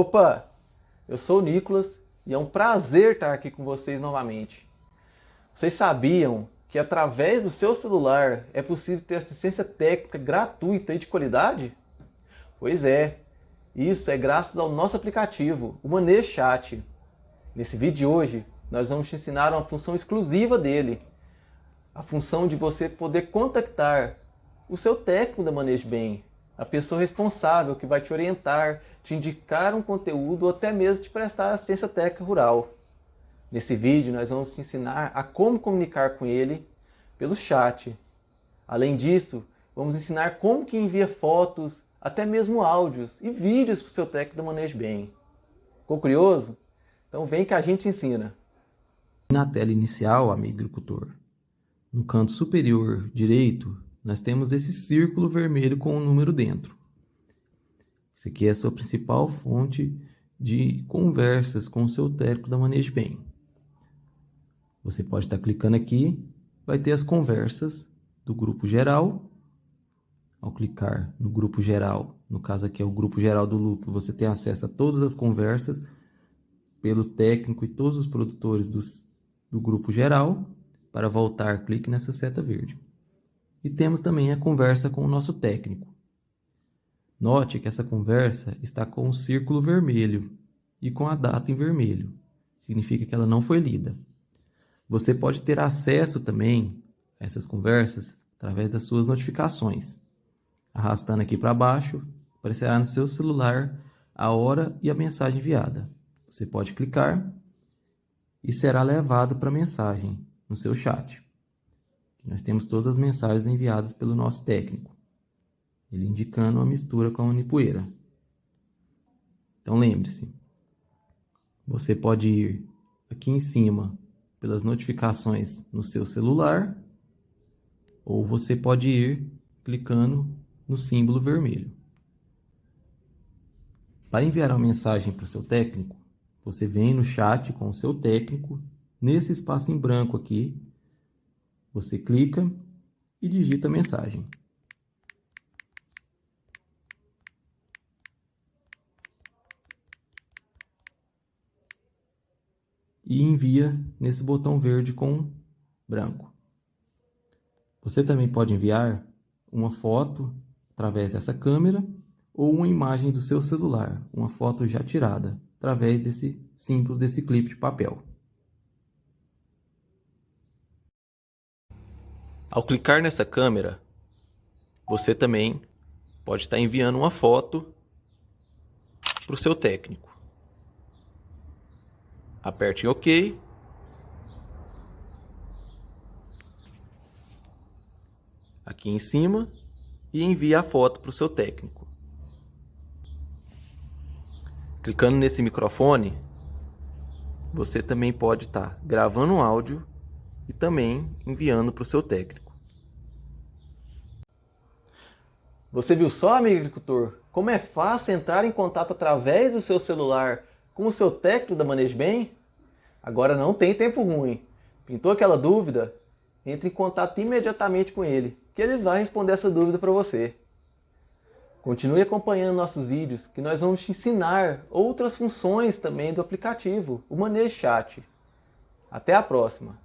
Opa! Eu sou o Nicolas e é um prazer estar aqui com vocês novamente. Vocês sabiam que através do seu celular é possível ter assistência técnica gratuita e de qualidade? Pois é, isso é graças ao nosso aplicativo, o Manejo Chat. Nesse vídeo de hoje, nós vamos te ensinar uma função exclusiva dele, a função de você poder contactar o seu técnico da Manejo Bem, a pessoa responsável que vai te orientar, te indicar um conteúdo ou até mesmo te prestar assistência técnica rural. Nesse vídeo nós vamos te ensinar a como comunicar com ele pelo chat. Além disso, vamos ensinar como que envia fotos, até mesmo áudios e vídeos para o seu técnico do Manejo Bem. Ficou curioso? Então vem que a gente ensina. Na tela inicial, amigo agricultor, no canto superior direito, nós temos esse círculo vermelho com um número dentro. Isso aqui é a sua principal fonte de conversas com o seu técnico da Manejo Bem. Você pode estar clicando aqui, vai ter as conversas do grupo geral. Ao clicar no grupo geral, no caso aqui é o grupo geral do Lupo, você tem acesso a todas as conversas pelo técnico e todos os produtores dos, do grupo geral. Para voltar, clique nessa seta verde. E temos também a conversa com o nosso técnico. Note que essa conversa está com o círculo vermelho e com a data em vermelho. Significa que ela não foi lida. Você pode ter acesso também a essas conversas através das suas notificações. Arrastando aqui para baixo, aparecerá no seu celular a hora e a mensagem enviada. Você pode clicar e será levado para a mensagem no seu chat. Nós temos todas as mensagens enviadas pelo nosso técnico, ele indicando uma mistura com a unipoeira. Então lembre-se, você pode ir aqui em cima pelas notificações no seu celular, ou você pode ir clicando no símbolo vermelho. Para enviar uma mensagem para o seu técnico, você vem no chat com o seu técnico, nesse espaço em branco aqui, você clica e digita a mensagem. E envia nesse botão verde com branco. Você também pode enviar uma foto através dessa câmera ou uma imagem do seu celular, uma foto já tirada, através desse símbolo desse clipe de papel. Ao clicar nessa câmera, você também pode estar enviando uma foto para o seu técnico. Aperte em OK. Aqui em cima e envie a foto para o seu técnico. Clicando nesse microfone, você também pode estar gravando um áudio e também enviando para o seu técnico. Você viu só, amigo agricultor, como é fácil entrar em contato através do seu celular com o seu técnico da Manejo Bem? Agora não tem tempo ruim. Pintou aquela dúvida? Entre em contato imediatamente com ele, que ele vai responder essa dúvida para você. Continue acompanhando nossos vídeos, que nós vamos te ensinar outras funções também do aplicativo, o Manejo Chat. Até a próxima!